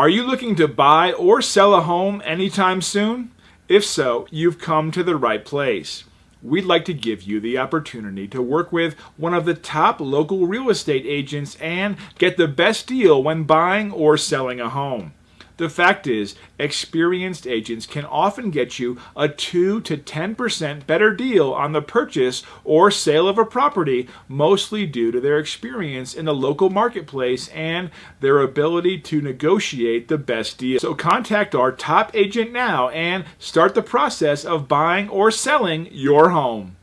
Are you looking to buy or sell a home anytime soon? If so, you've come to the right place. We'd like to give you the opportunity to work with one of the top local real estate agents and get the best deal when buying or selling a home. The fact is, experienced agents can often get you a 2 to 10% better deal on the purchase or sale of a property, mostly due to their experience in the local marketplace and their ability to negotiate the best deal. So contact our top agent now and start the process of buying or selling your home.